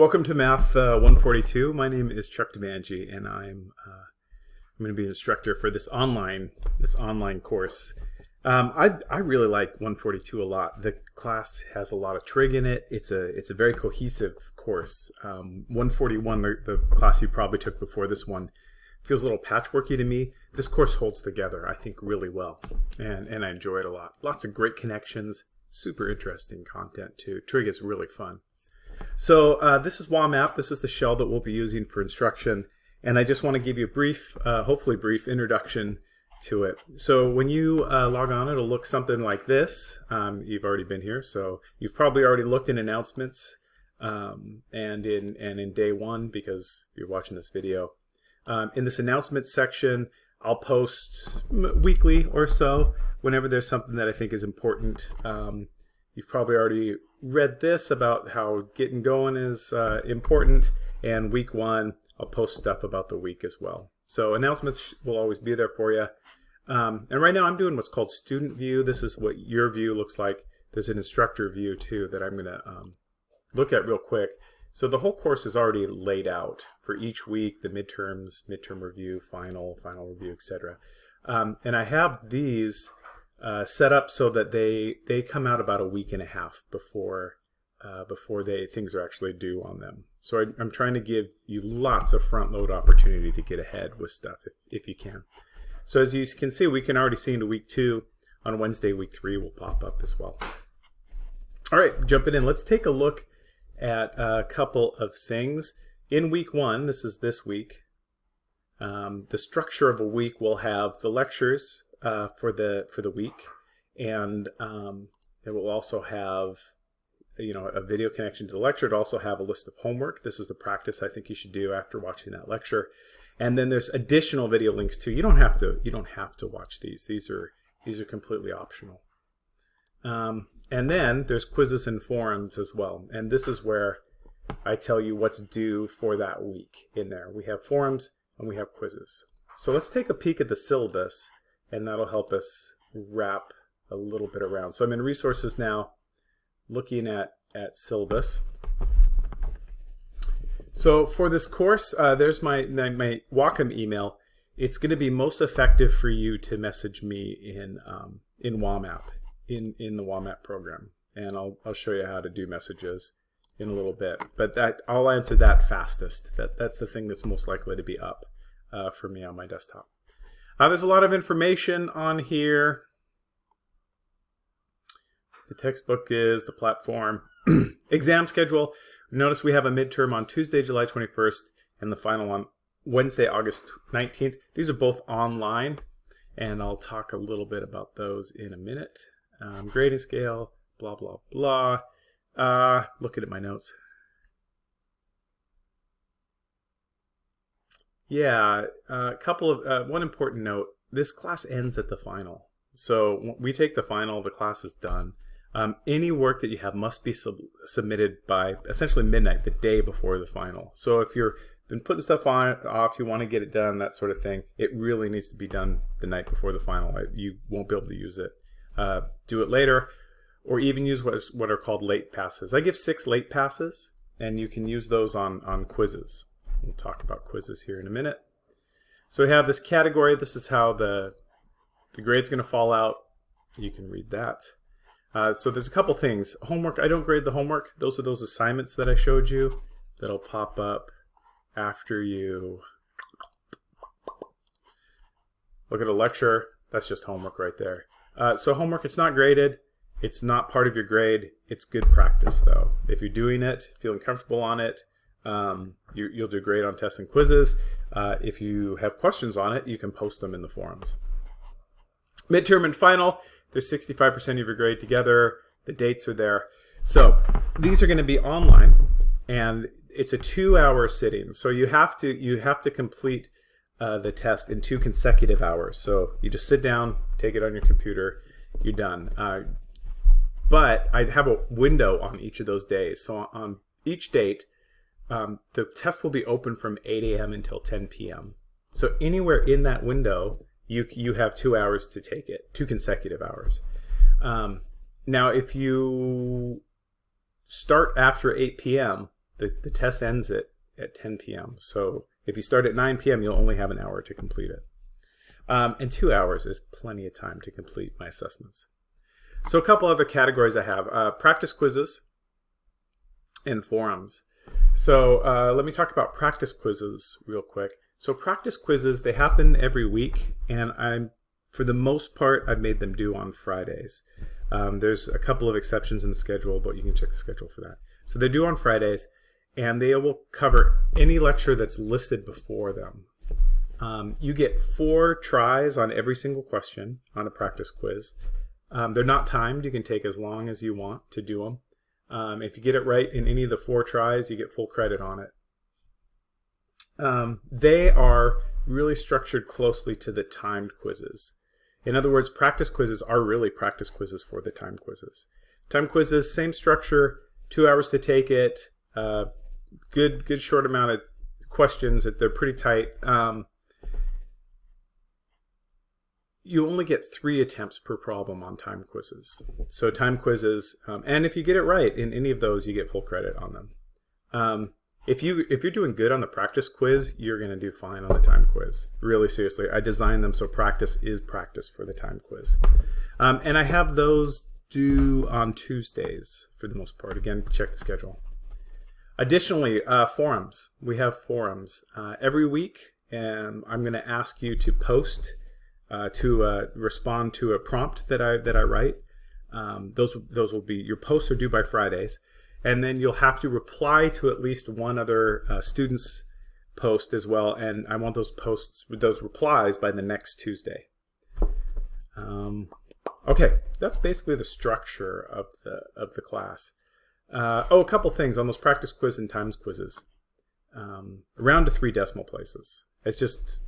Welcome to Math uh, 142. My name is Chuck DeMangi, and I'm uh, I'm going to be an instructor for this online this online course. Um, I I really like 142 a lot. The class has a lot of trig in it. It's a it's a very cohesive course. Um, 141, the, the class you probably took before this one, feels a little patchworky to me. This course holds together, I think, really well, and and I enjoy it a lot. Lots of great connections, super interesting content too. Trig is really fun. So uh, this is WAMAP. This is the shell that we'll be using for instruction. And I just want to give you a brief, uh, hopefully brief, introduction to it. So when you uh, log on, it'll look something like this. Um, you've already been here, so you've probably already looked in announcements um, and in and in day one because you're watching this video. Um, in this announcements section, I'll post weekly or so whenever there's something that I think is important. You've probably already read this about how getting going is uh, important. And week one, I'll post stuff about the week as well. So announcements will always be there for you. Um, and right now I'm doing what's called student view. This is what your view looks like. There's an instructor view too that I'm going to um, look at real quick. So the whole course is already laid out for each week, the midterms, midterm review, final, final review, etc. Um, and I have these uh, set up so that they they come out about a week and a half before uh, before they things are actually due on them. So I, am trying to give you lots of front load opportunity to get ahead with stuff if, if you can. So as you can see, we can already see into week two. On Wednesday, week three will pop up as well. All right, jumping in. Let's take a look at a couple of things. In week one, this is this week, um, the structure of a week will have the lectures uh, for the for the week, and um, it will also have you know a video connection to the lecture. It also have a list of homework. This is the practice I think you should do after watching that lecture. And then there's additional video links too. You don't have to you don't have to watch these. These are these are completely optional. Um, and then there's quizzes and forums as well. And this is where I tell you what's due for that week in there. We have forums and we have quizzes. So let's take a peek at the syllabus and that'll help us wrap a little bit around. So I'm in resources now looking at, at syllabus. So for this course, uh, there's my, my Whatcom email. It's going to be most effective for you to message me in, um, in WAMAP, in, in the WAMAP program. And I'll, I'll show you how to do messages in a little bit. But that I'll answer that fastest. That, that's the thing that's most likely to be up uh, for me on my desktop. Uh, there's a lot of information on here. The textbook is the platform. Exam schedule. Notice we have a midterm on Tuesday, July 21st, and the final on Wednesday, August 19th. These are both online, and I'll talk a little bit about those in a minute. Um, grading scale, blah, blah, blah. Uh, looking at my notes. Yeah, a uh, couple of uh, one important note. This class ends at the final, so we take the final. The class is done. Um, any work that you have must be sub submitted by essentially midnight, the day before the final. So if you're been putting stuff on off, you want to get it done, that sort of thing. It really needs to be done the night before the final. You won't be able to use it. Uh, do it later, or even use what is what are called late passes. I give six late passes, and you can use those on on quizzes. We'll talk about quizzes here in a minute. So we have this category. This is how the, the grade's going to fall out. You can read that. Uh, so there's a couple things. Homework, I don't grade the homework. Those are those assignments that I showed you that'll pop up after you look at a lecture. That's just homework right there. Uh, so homework, it's not graded. It's not part of your grade. It's good practice though. If you're doing it, feeling comfortable on it, um, you, will do great on tests and quizzes. Uh, if you have questions on it, you can post them in the forums. Midterm and final, there's 65% of your grade together. The dates are there. So these are going to be online, and it's a two-hour sitting. So you have to you have to complete uh, the test in two consecutive hours. So you just sit down, take it on your computer, you're done. Uh, but I have a window on each of those days. So on each date, um, the test will be open from 8 a.m. until 10 p.m. So anywhere in that window, you you have two hours to take it, two consecutive hours. Um, now, if you start after 8 p.m., the, the test ends at, at 10 p.m. So if you start at 9 p.m., you'll only have an hour to complete it. Um, and two hours is plenty of time to complete my assessments. So a couple other categories I have. Uh, practice quizzes and forums. So uh, let me talk about practice quizzes real quick. So practice quizzes, they happen every week, and I'm, for the most part, I've made them due on Fridays. Um, there's a couple of exceptions in the schedule, but you can check the schedule for that. So they're due on Fridays, and they will cover any lecture that's listed before them. Um, you get four tries on every single question on a practice quiz. Um, they're not timed. You can take as long as you want to do them. Um, if you get it right in any of the four tries, you get full credit on it. Um, they are really structured closely to the timed quizzes. In other words, practice quizzes are really practice quizzes for the timed quizzes. Time quizzes, same structure, two hours to take it, uh, good good short amount of questions. That they're pretty tight. Um, you only get three attempts per problem on time quizzes. So time quizzes, um, and if you get it right in any of those, you get full credit on them. Um, if you if you're doing good on the practice quiz, you're going to do fine on the time quiz. Really seriously, I designed them so practice is practice for the time quiz, um, and I have those due on Tuesdays for the most part. Again, check the schedule. Additionally, uh, forums. We have forums uh, every week, and I'm going to ask you to post uh, to uh, respond to a prompt that I that I write. Um, those those will be your posts are due by Fridays, and then you'll have to reply to at least one other uh, student's post as well. And I want those posts with those replies by the next Tuesday. Um, okay, that's basically the structure of the of the class. Uh, oh, a couple things on those practice quiz and times quizzes. Um, around to three decimal places. It's just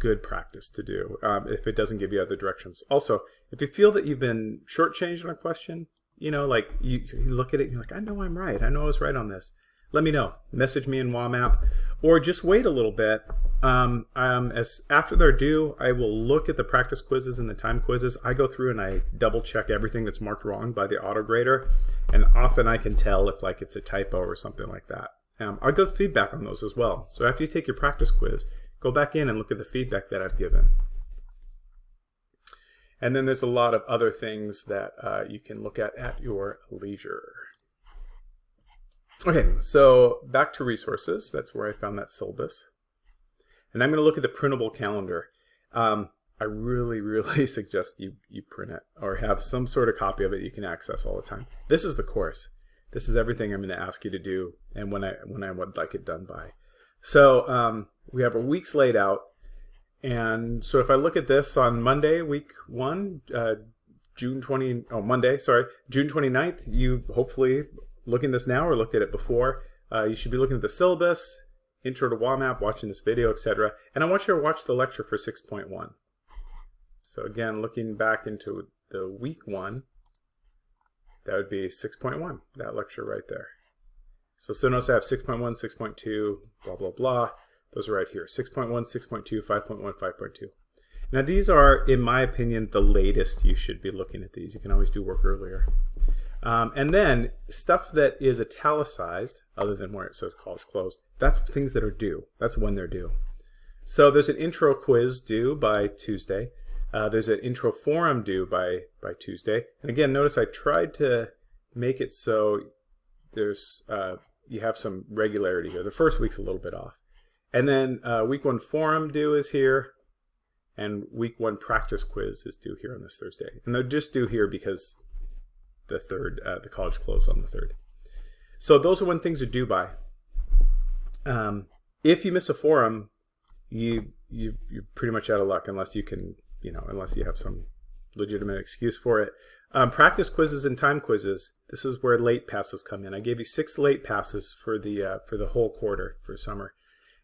good practice to do um, if it doesn't give you other directions. Also, if you feel that you've been shortchanged on a question, you know, like you, you look at it and you're like, I know I'm right. I know I was right on this. Let me know. Message me in WAMAP or just wait a little bit. Um, um, as after they're due, I will look at the practice quizzes and the time quizzes. I go through and I double check everything that's marked wrong by the auto grader, and often I can tell if like it's a typo or something like that. Um, I'll go feedback on those as well. So after you take your practice quiz, go back in and look at the feedback that I've given. And then there's a lot of other things that uh, you can look at at your leisure. Okay, so back to resources. That's where I found that syllabus. And I'm going to look at the printable calendar. Um, I really, really suggest you, you print it or have some sort of copy of it you can access all the time. This is the course. This is everything I'm going to ask you to do and when I, when I would like it done by. So um, we have our weeks laid out. And so if I look at this on Monday, week one, uh, June 20, oh, Monday, sorry, June 29th, you hopefully looking this now or looked at it before, uh, you should be looking at the syllabus, intro to WAMAP, watching this video, etc. And I want you to watch the lecture for 6.1. So again, looking back into the week one, that would be 6.1, that lecture right there. So, so notice I have 6.1, 6.2, blah, blah, blah. Those are right here, 6.1, 6.2, 5.1, 5.2. Now these are, in my opinion, the latest you should be looking at these. You can always do work earlier. Um, and then stuff that is italicized, other than where it says college closed, that's things that are due. That's when they're due. So there's an intro quiz due by Tuesday. Uh, there's an intro forum due by, by Tuesday. And again, notice I tried to make it so there's uh, you have some regularity here. The first week's a little bit off. And then uh, week one forum due is here, and week one practice quiz is due here on this Thursday. And they're just due here because the third, uh, the college closed on the third. So those are when things are due by. Um, if you miss a forum, you you you're pretty much out of luck unless you can you know unless you have some legitimate excuse for it. Um, practice quizzes and time quizzes. This is where late passes come in. I gave you six late passes for the uh, for the whole quarter for summer.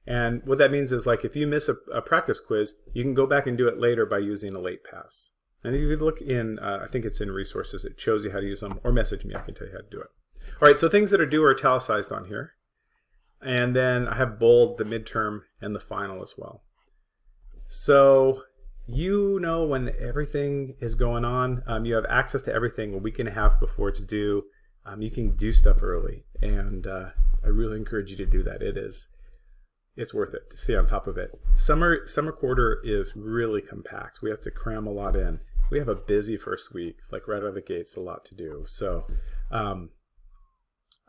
And what that means is like if you miss a, a, practice quiz, you can go back and do it later by using a late pass. And if you look in, uh, I think it's in resources, it shows you how to use them, or message me, I can tell you how to do it. All right, so things that are due are italicized on here. And then I have bold the midterm and the final as well. So you know when everything is going on, um, you have access to everything a week and a half before it's due. um, you can do stuff early, and uh, I really encourage you to do that. It is it's worth it to stay on top of it. Summer summer quarter is really compact. We have to cram a lot in. We have a busy first week, like right out of the gates, a lot to do. So, um,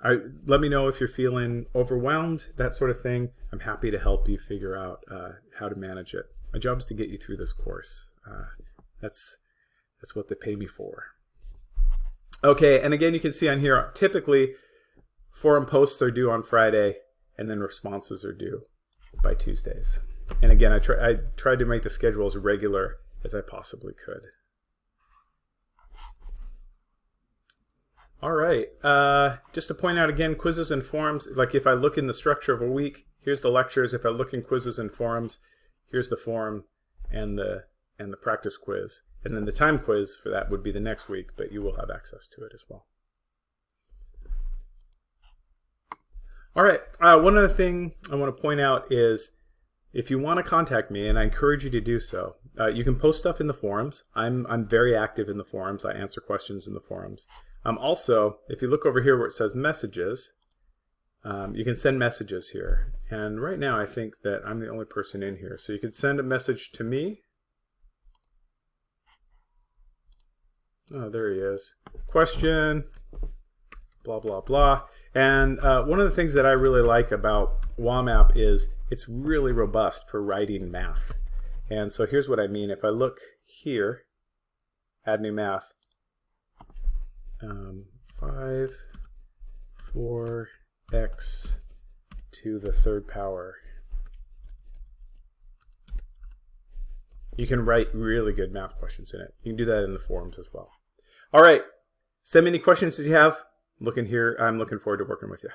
I, let me know if you're feeling overwhelmed, that sort of thing. I'm happy to help you figure out uh, how to manage it. My job is to get you through this course. Uh, that's that's what they pay me for. Okay, and again, you can see on here, typically forum posts are due on Friday, and then responses are due by Tuesdays. And again, I, try, I tried to make the schedule as regular as I possibly could. All right, uh, just to point out again, quizzes and forums, like if I look in the structure of a week, here's the lectures. If I look in quizzes and forums, here's the forum and the, and the practice quiz. And then the time quiz for that would be the next week, but you will have access to it as well. All right, uh, one other thing I want to point out is if you want to contact me, and I encourage you to do so, uh, you can post stuff in the forums. I'm, I'm very active in the forums. I answer questions in the forums. Um, also, if you look over here where it says messages, um, you can send messages here. And right now I think that I'm the only person in here. So you can send a message to me. Oh, there he is. Question, blah, blah, blah. And uh, one of the things that I really like about WAMAP is it's really robust for writing math. And so here's what I mean. If I look here, add new math, um, 5, 4, x to the third power. You can write really good math questions in it. You can do that in the forums as well. All right. Send me any questions that you have looking here. I'm looking forward to working with you.